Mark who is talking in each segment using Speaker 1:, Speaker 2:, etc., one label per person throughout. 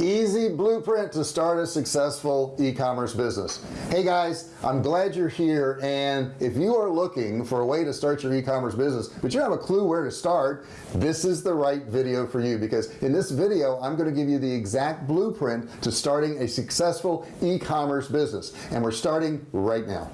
Speaker 1: easy blueprint to start a successful e-commerce business. Hey guys I'm glad you're here and if you are looking for a way to start your e-commerce business but you have a clue where to start this is the right video for you because in this video I'm going to give you the exact blueprint to starting a successful e-commerce business and we're starting right now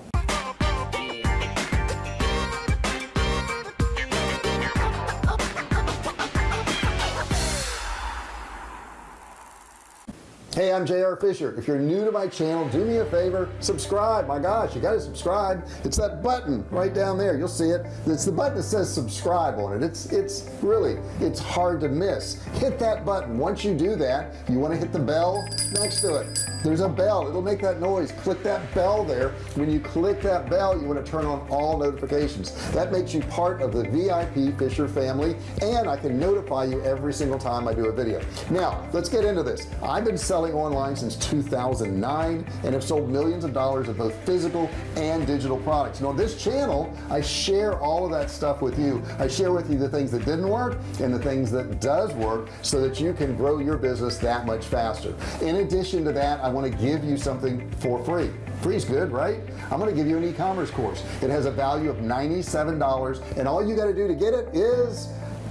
Speaker 1: hey I'm JR Fisher. If you're new to my channel do me a favor. Subscribe. My gosh you got to subscribe. It's that button right down there. You'll see it. It's the button that says subscribe on it. It's it's really it's hard to miss. Hit that button. Once you do that you want to hit the bell next to it. There's a bell. It'll make that noise. Click that bell there. When you click that bell you want to turn on all notifications. That makes you part of the VIP Fisher family and I can notify you every single time I do a video. Now let's get into this. I've been selling selling online since 2009 and have sold millions of dollars of both physical and digital products. Now on this channel I share all of that stuff with you. I share with you the things that didn't work and the things that does work so that you can grow your business that much faster. In addition to that I want to give you something for free. Free is good right? I'm going to give you an e-commerce course. It has a value of $97 and all you got to do to get it is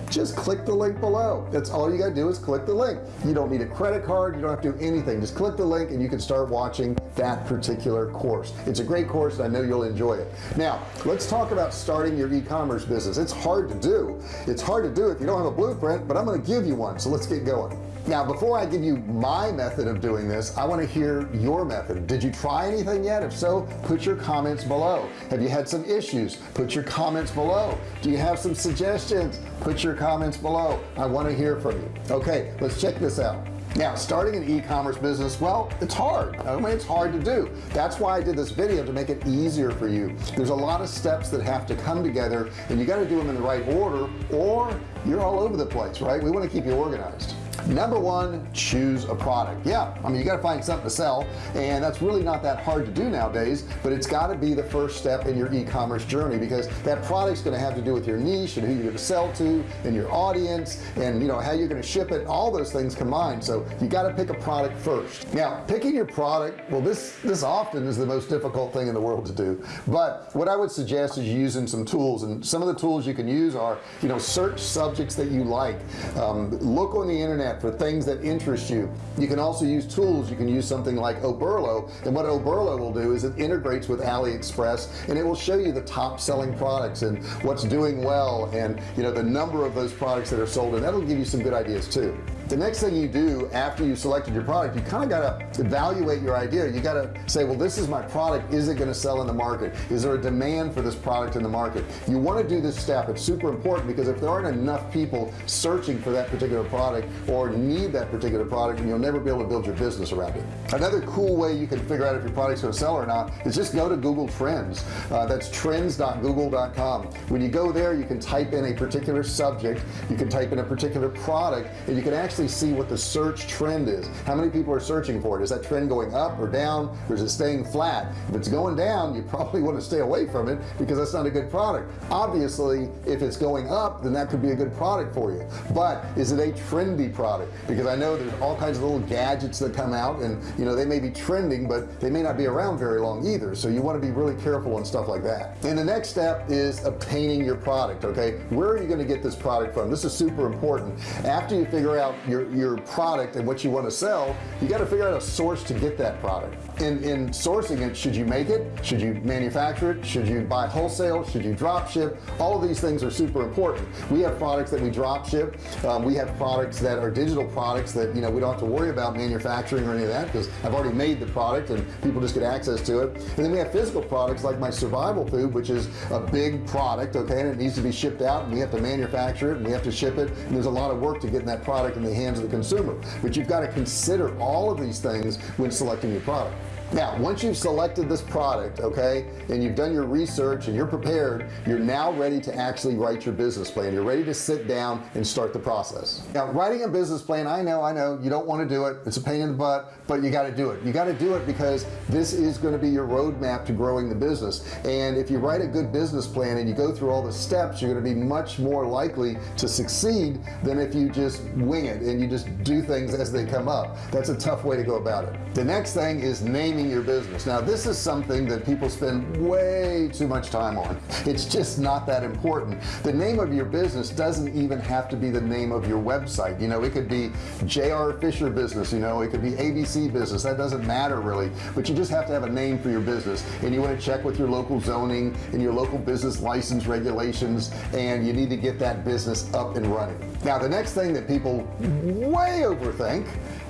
Speaker 1: just click the link below. That's all you got to do is click the link. You don't need a credit card you don't have to do anything. Just click the link and you can start watching that particular course. It's a great course and I know you'll enjoy it. Now let's talk about starting your e-commerce business. It's hard to do. It's hard to do if you don't have a blueprint but I'm to give you one so let's get going now before I give you my method of doing this I want to hear your method. Did you try anything yet? If so put your comments below. Have you had some issues? Put your comments below. Do you have some suggestions? Put your comments below. I want to hear from you. Okay let's check this out. Now starting an e-commerce business well it's hard. I mean it's hard to do. That's why I did this video to make it easier for you. There's a lot of steps that have to come together and you got to do them in the right order or you're all over the place right? We want to keep you organized number one choose a product. Yeah I mean you got to find something to sell and that's really not that hard to do nowadays but it's got to be the first step in your e-commerce journey because that product's going to have to do with your niche and who you're going to sell to and your audience and you know how you're going to ship it all those things combined. So you got to pick a product first. Now picking your product well this this often is the most difficult thing in the world to do but what I would suggest is using some tools and some of the tools you can use are you know search subjects that you like. Um, look on the internet for things that interest you. You can also use tools. You can use something like Oberlo and what Oberlo will do is it integrates with AliExpress and it will show you the top selling products and what's doing well and you know the number of those products that are sold and that'll give you some good ideas too the next thing you do after you selected your product you kind of got to evaluate your idea. You got to say well this is my product. Is it going to sell in the market? Is there a demand for this product in the market? You want to do this step. It's super important because if there aren't enough people searching for that particular product or need that particular product you'll never be able to build your business around it. Another cool way you can figure out if your product's going to sell or not is just go to Google Trends. Uh, that's trends.google.com when you go there you can type in a particular subject you can type in a particular product and you can actually actually see what the search trend is. How many people are searching for it? Is that trend going up or down? Or is it staying flat? If it's going down you probably want to stay away from it because that's not a good product. Obviously if it's going up then that could be a good product for you. But is it a trendy product? Because I know there's all kinds of little gadgets that come out and you know they may be trending but they may not be around very long either. So you want to be really careful on stuff like that. And the next step is obtaining your product okay? Where are you going to get this product from? This is super important. After you figure out your your product and what you want to sell you got to figure out a source to get that product. In in sourcing it should you make it? Should you manufacture it? Should you buy wholesale? Should you drop ship? All of these things are super important. We have products that we drop ship. Um, we have products that are digital products that you know we don't have to worry about manufacturing or any of that because I've already made the product and people just get access to it. And then we have physical products like my survival food which is a big product okay and it needs to be shipped out and we have to manufacture it and we have to ship it and there's a lot of work to getting that product in the hands of the consumer. But you've got to consider all of these things when selecting your product now once you've selected this product okay and you've done your research and you're prepared you're now ready to actually write your business plan. You're ready to sit down and start the process. Now writing a business plan I know I know you don't want to do it. It's a pain in the butt but you got to do it. You got to do it because this is going to be your roadmap to growing the business. And if you write a good business plan and you go through all the steps you're going to be much more likely to succeed than if you just wing it and you just do things as they come up. That's a tough way to go about it. The next thing is your business. Now this is something that people spend way too much time on. It's just not that important. The name of your business doesn't even have to be the name of your website. You know it could be JR Fisher business you know it could be ABC business. That doesn't matter really. But you just have to have a name for your business. And you want to check with your local zoning and your local business license regulations and you need to get that business up and running. Now the next thing that people way overthink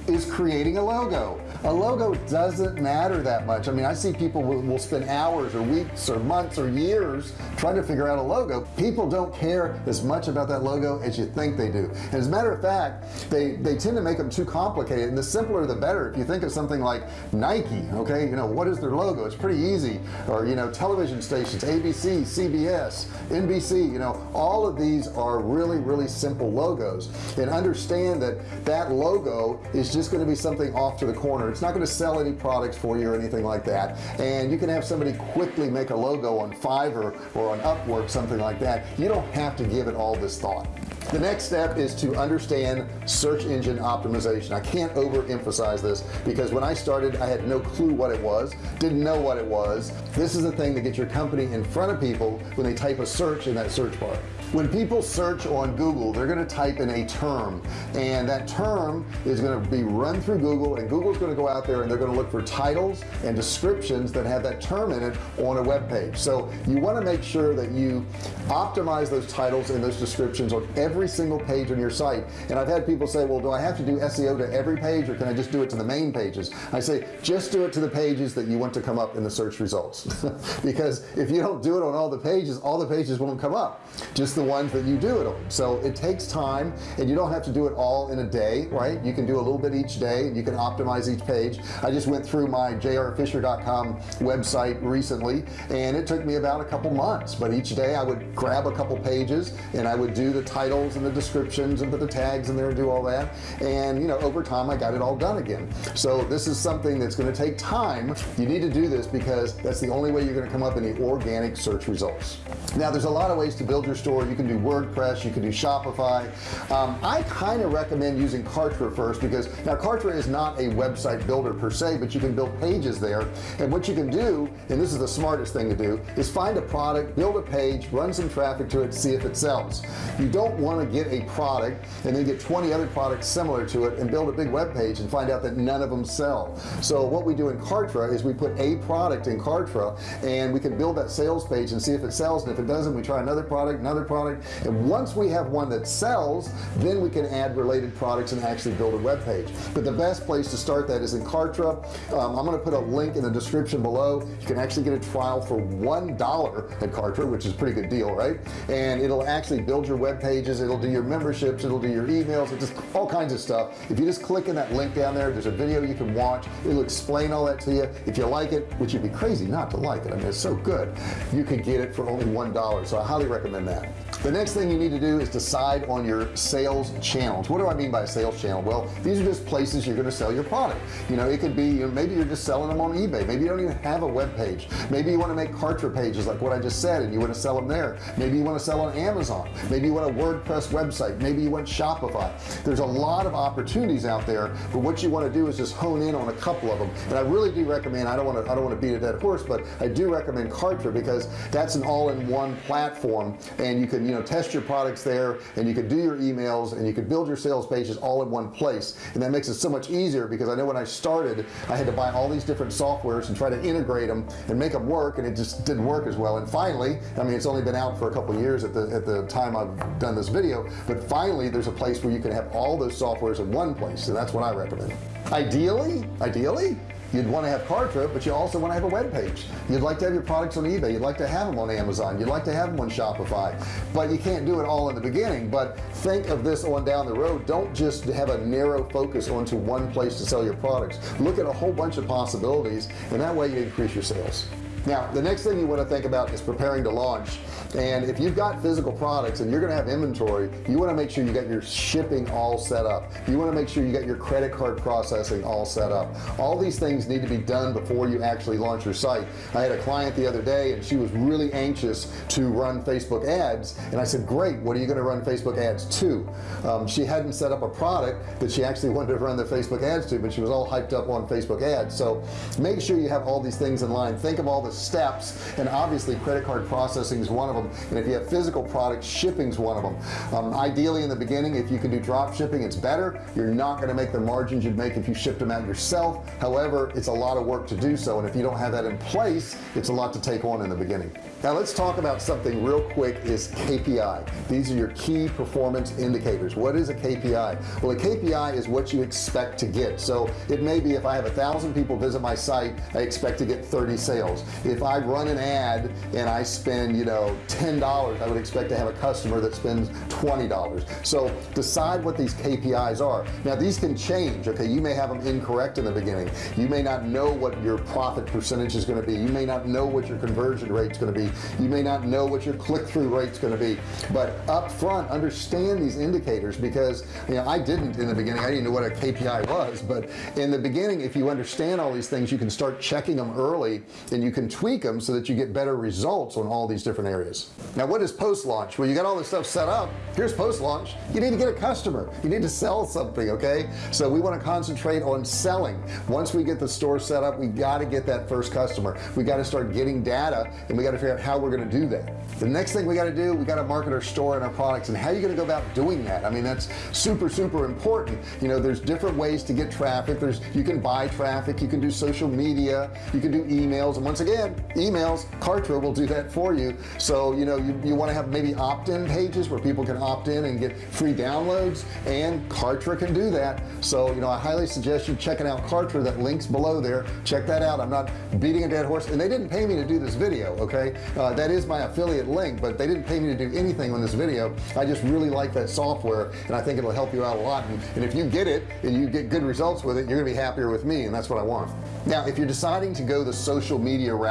Speaker 1: is creating a logo a logo doesn't matter that much. I mean I see people will, will, spend hours or weeks or months or years trying to figure out a logo. People don't care as much about that logo as you think they do. And as a matter of fact they they tend to make them too complicated and the simpler the better. If you think of something like Nike okay you know what is their logo? It's pretty easy. Or you know television stations ABC CBS NBC you know all of these are really really simple logos. And understand that that logo is just going to be something off to the corner it's not going to sell any products for you or anything like that. And you can have somebody quickly make a logo on Fiverr or on Upwork something like that. You don't have to give it all this thought the next step is to understand search engine optimization. I can't overemphasize this because when I started I had no clue what it was didn't know what it was. This is the thing that gets your company in front of people when they type a search in that search bar. When people search on Google they're going to type in a term and that term is going to be run through Google and Google's going to go out there and they're going to look for titles and descriptions that have that term in it on a web page. So you want to make sure that you optimize those titles and those descriptions on every single page on your site. And I've had people say well do I have to do SEO to every page or can I just do it to the main pages? I say just do it to the pages that you want to come up in the search results. Because if you don't do it on all the pages all the pages won't come up. Just the ones that you do it on. So it takes time and you don't have to do it all in a day right? You can do a little bit each day and you can optimize each page. I just went through my jrfisher.com website recently and it took me about a couple months. But each day I would grab a couple pages and I would do the titles and the descriptions and put the tags in there and do all that. And you know over time I got it all done again. So this is something that's going to take time. You need to do this because that's the only way you're going to come up in the organic search results. Now there's a lot of ways to build your store. You can do WordPress you can do Shopify. Um, I kind of recommend using Kartra first because now Kartra is not a website builder per se but you can build pages there. And what you can do and this is the smartest thing to do is find a product build a page run some traffic to it see if it sells. You don't want to get a product and then get 20 other products similar to it and build a big web page and find out that none of them sell. So what we do in Kartra is we put a product in Kartra and we can build that sales page and see if it sells and if it doesn't we try another product another product. And once we have one that sells then we can add related products and actually build a web page. But the best place to start that is in Kartra. Um, I'm going to put a link in the description below. You can actually get a trial for one dollar at Kartra which is a pretty good deal right? And it'll actually build your web pages it'll do your memberships it'll do your emails it's just all kinds of stuff. If you just click in that link down there there's a video you can watch. It'll explain all that to you. If you like it which you'd be crazy not to like it I mean it's so good you can get it for only one dollar. So I highly recommend that. The next thing you need to do is decide on your sales channels. What do I mean by sales channel? Well these are just places you're going to sell your product. You know it could be you know, maybe you're just selling them on eBay. Maybe you don't even have a web page. Maybe you want to make Kartra pages like what I just said and you want to sell them there. Maybe you want to sell on Amazon. Maybe you want a WordPress website. Maybe you want Shopify. There's a lot of opportunities out there but what you want to do is just hone in on a couple of them. And I really do recommend I don't want to I don't want to beat a dead horse but I do recommend Kartra because that's an all-in-one platform and you can you know test your products there and you can do your emails and you can build your sales pages all in one place. And that makes it so much easier because I know when I started I had to buy all these different softwares and try to integrate them and make them work and it just didn't work as well. And finally I mean it's only been out for a couple years at the at the time I've done this video but finally there's a place where you can have all those softwares in one place so that's what I recommend. Ideally ideally you'd want to have Kartra but you also want to have a web page. You'd like to have your products on eBay. You'd like to have them on Amazon. You'd like to have them on Shopify. But you can't do it all in the beginning. But think of this on down the road. Don't just have a narrow focus onto one place to sell your products. Look at a whole bunch of possibilities and that way you increase your sales now the next thing you want to think about is preparing to launch. And if you've got physical products and you're gonna have inventory you want to make sure you got your shipping all set up. You want to make sure you got your credit card processing all set up. All these things need to be done before you actually launch your site. I had a client the other day and she was really anxious to run Facebook ads and I said great what are you going to run Facebook ads to? Um, she hadn't set up a product that she actually wanted to run the Facebook ads to but she was all hyped up on Facebook ads. So make sure you have all these things in line. Think of all the steps and obviously credit card processing is one of them. And if you have physical products shipping is one of them. Um, ideally in the beginning if you can do drop shipping it's better. You're not going to make the margins you'd make if you shipped them out yourself. However it's a lot of work to do so and if you don't have that in place it's a lot to take on in the beginning. Now let's talk about something real quick is KPI these are your key performance indicators. What is a KPI well a KPI is what you expect to get. So it may be if I have a thousand people visit my site I expect to get 30 sales if I run an ad and I spend you know $10 I would expect to have a customer that spends $20 so decide what these KPIs are. Now these can change okay? You may have them incorrect in the beginning. You may not know what your profit percentage is going to be. You may not know what your conversion rate is going to be. You may not know what your click-through rate is going to be. But up front understand these indicators because you know I didn't in the beginning. I didn't know what a KPI was. But in the beginning if you understand all these things you can start checking them early and you can tweak them so that you get better results on all these different areas. Now what is post-launch? Well you got all this stuff set up. Here's post-launch. You need to get a customer. You need to sell something okay? So we want to concentrate on selling. Once we get the store set up we got to get that first customer. We got to start getting data and we got to figure out how we're going to do that. The next thing we got to do we got to market our store and our products and how are you going to go about doing that? I mean that's super super important. You know there's different ways to get traffic. There's you can buy traffic. You can do social media. You can do emails. And once again emails Kartra will do that for you. So you know you, you want to have maybe opt-in pages where people can opt in and get free downloads and Kartra can do that. So you know I highly suggest you checking out Kartra that links below there. Check that out. I'm not beating a dead horse and they didn't pay me to do this video okay? Uh, that is my affiliate link but they didn't pay me to do anything on this video. I just really like that software and I think it'll help you out a lot. And, and if you get it and you get good results with it you're gonna be happier with me and that's what I want. Now if you're deciding to go the social media route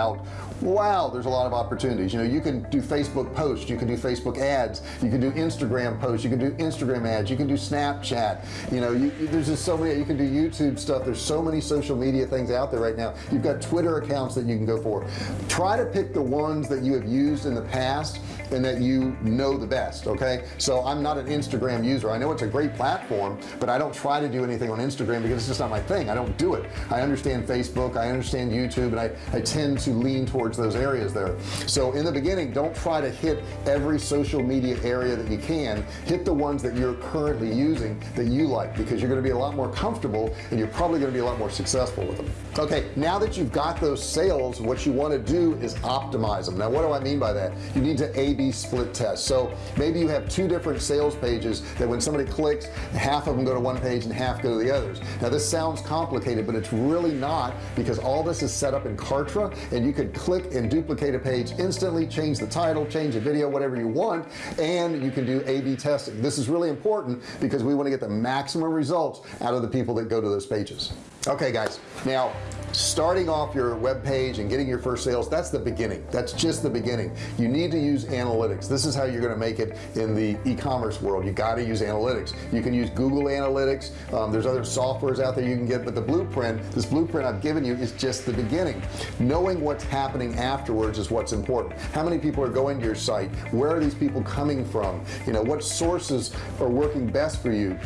Speaker 1: wow there's a lot of opportunities. You know you can do Facebook posts you can do Facebook ads you can do Instagram posts you can do Instagram ads you can do Snapchat. You know you, there's just so many you can do YouTube stuff. There's so many social media things out there right now. You've got Twitter accounts that you can go for. Try to pick the ones that you have used in the past and that you know the best okay? So I'm not an Instagram user. I know it's a great platform but I don't try to do anything on Instagram because it's just not my thing. I don't do it. I understand Facebook I understand YouTube and I, I tend to lean towards those areas there. So in the beginning don't try to hit every social media area that you can. Hit the ones that you're currently using that you like because you're going to be a lot more comfortable and you're probably going to be a lot more successful with them. Okay now that you've got those sales what you want to do is optimize them. Now what do I mean by that? You need to a-b split test. So maybe you have two different sales pages that when somebody clicks half of them go to one page and half go to the others. Now this sounds complicated but it's really not because all this is set up in Kartra and you could click and duplicate a page instantly change the title change the video whatever you want and you can do a-b testing. This is really important because we want to get the maximum results out of the people that go to those pages okay guys. Now starting off your web page and getting your first sales that's the beginning. That's just the beginning. You need to use analytics. This is how you're going to make it in the e-commerce world. You got to use analytics. You can use Google Analytics. Um, there's other softwares out there you can get but the blueprint this blueprint I've given you is just the beginning. Knowing what's happening afterwards is what's important. How many people are going to your site? Where are these people coming from? You know what sources are working best for you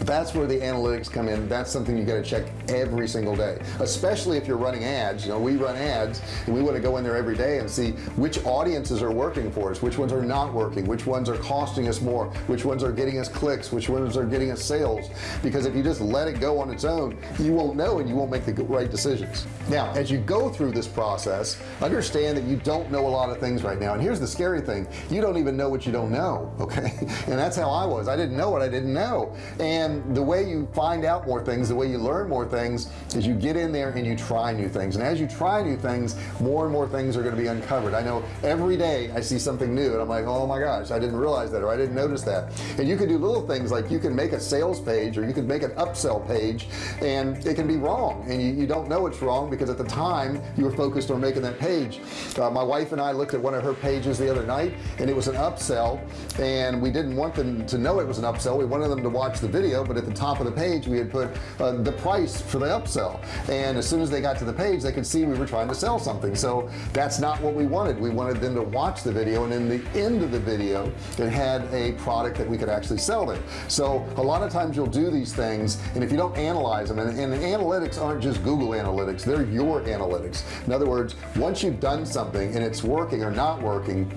Speaker 1: that's where the analytics come in. That's something you got to check every single day especially if you're running ads. You know we run ads and we want to go in there every day and see which audiences are working for us which ones are not working which ones are costing us more which ones are getting us clicks which ones are getting us sales. Because if you just let it go on its own you won't know and you won't make the right decisions. Now as you go through this process understand that you don't know a lot of things right now. And here's the scary thing. You don't even know what you don't know okay? And that's how I was. I didn't know what I didn't know. And and the way you find out more things the way you learn more things is you get in there and you try new things. And as you try new things more and more things are going to be uncovered. I know every day I see something new and I'm like oh my gosh I didn't realize that or I didn't notice that. And you can do little things like you can make a sales page or you can make an upsell page and it can be wrong and you, you don't know it's wrong because at the time you were focused on making that page. Uh, my wife and I looked at one of her pages the other night and it was an upsell and we didn't want them to know it was an upsell. We wanted them to watch the video but at the top of the page we had put uh, the price for the upsell. And as soon as they got to the page they could see we were trying to sell something. So that's not what we wanted. We wanted them to watch the video and in the end of the video it had a product that we could actually sell them so a lot of times you'll do these things and if you don't analyze them and, and analytics aren't just Google analytics they're your analytics. In other words once you've done something and it's working or not working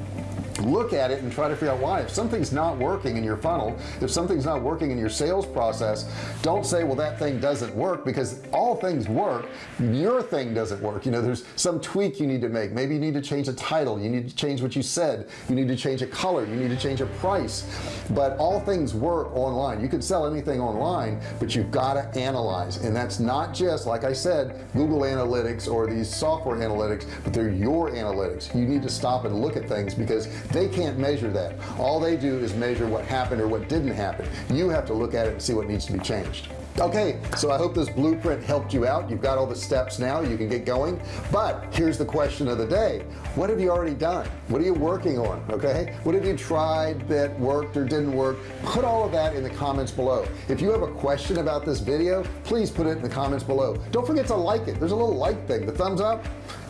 Speaker 1: look at it and try to figure out why. If something's not working in your funnel if something's not working in your sales process don't say well that thing doesn't work because all things work your thing doesn't work. You know there's some tweak you need to make. Maybe you need to change a title. You need to change what you said. You need to change a color. You need to change a price. But all things work online. You can sell anything online but you've got to analyze. And that's not just like I said Google Analytics or these software analytics but they're your analytics. You need to stop and look at things because they can't measure that. All they do is measure what happened or what didn't happen. You have to look at it and see what needs to be changed. Okay so I hope this blueprint helped you out. You've got all the steps now. You can get going. But here's the question of the day. What have you already done? What are you working on? Okay? What have you tried that worked or didn't work? Put all of that in the comments below. If you have a question about this video please put it in the comments below. Don't forget to like it. There's a little like thing. The thumbs up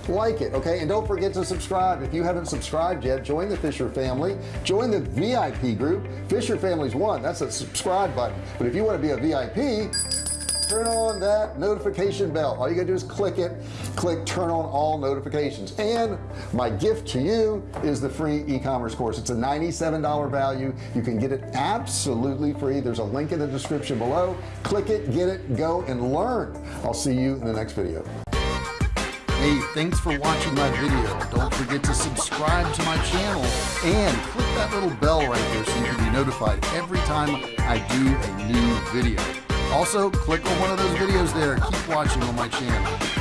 Speaker 1: like it okay? And don't forget to subscribe. If you haven't subscribed yet join the Fisher family. Join the VIP group. Fisher families one. That's a subscribe button. But if you want to be a VIP turn on that notification bell. All you gotta do is click it. Click turn on all notifications. And my gift to you is the free e-commerce course. It's a $97 value. You can get it absolutely free. There's a link in the description below. Click it get it go and learn. I'll see you in the next video Hey, thanks for watching my video. Don't forget to subscribe to my channel and click that little bell right there so you can be notified every time I do a new video. Also, click on one of those videos there. Keep watching on my channel.